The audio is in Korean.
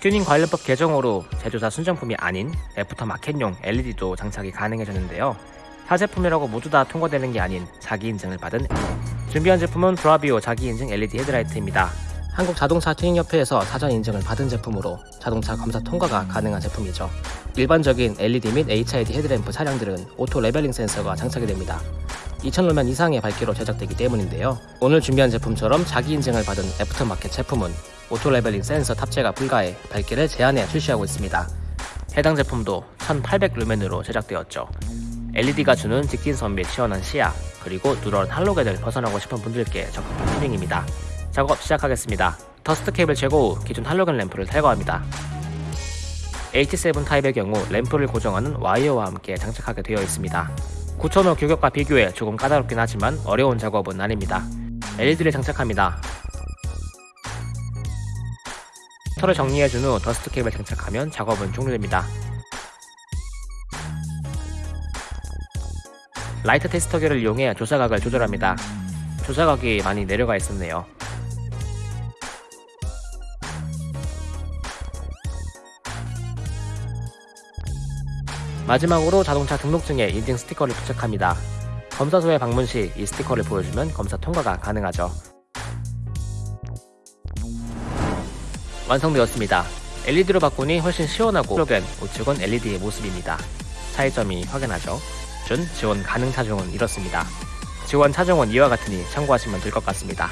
튜닝 관련법 개정으로 제조사 순정품이 아닌 aftermarket용 LED도 장착이 가능해졌는데요. 타 제품이라고 모두 다 통과되는 게 아닌 자기 인증을 받은 준비한 제품은 브라비오 자기 인증 LED 헤드라이트입니다. 한국 자동차 튜닝협회에서 사전 인증을 받은 제품으로 자동차 검사 통과가 가능한 제품이죠. 일반적인 LED 및 HID 헤드램프 차량들은 auto leveling 센서가 장착이 됩니다. 2000루멘 이상의 밝기로 제작되기 때문인데요. 오늘 준비한 제품처럼 자기 인증을 받은 애프터마켓 제품은 auto leveling 센서 탑재가 불가해 밝기를 제한해 출시하고 있습니다. 해당 제품도 1800 루멘으로 제작되었죠. LED가 주는 직진성 및 시원한 시야, 그리고 누런 할로겐을 벗어나고 싶은 분들께 적합한 튜닝입니다. 작업 시작하겠습니다. dust cap을 제거 후 기존 할로겐 램프를 탈거합니다. H7 타입의 경우 램프를 고정하는 와이어와 함께 장착하게 되어 있습니다. 9000호 규격과 비교해 조금 까다롭긴 하지만 어려운 작업은 아닙니다. LED를 장착합니다. 털을 정리해준 후 dust cap을 장착하면 작업은 종료됩니다. 라이트 테스터기를 이용해 조사각을 조절합니다. 조사각이 많이 내려가 있었네요. 마지막으로 자동차 등록증에 인증 스티커를 부착합니다. 검사소에 방문 시 이 스티커를 보여주면 검사 통과가 가능하죠. 완성되었습니다. LED로 바꾸니 훨씬 시원하고 플러그인 우측은 LED의 모습입니다. 차이점이 확연하죠. 준 지원 가능 차종은 이렇습니다. 지원 차종은 이와 같으니 참고하시면 될 것 같습니다.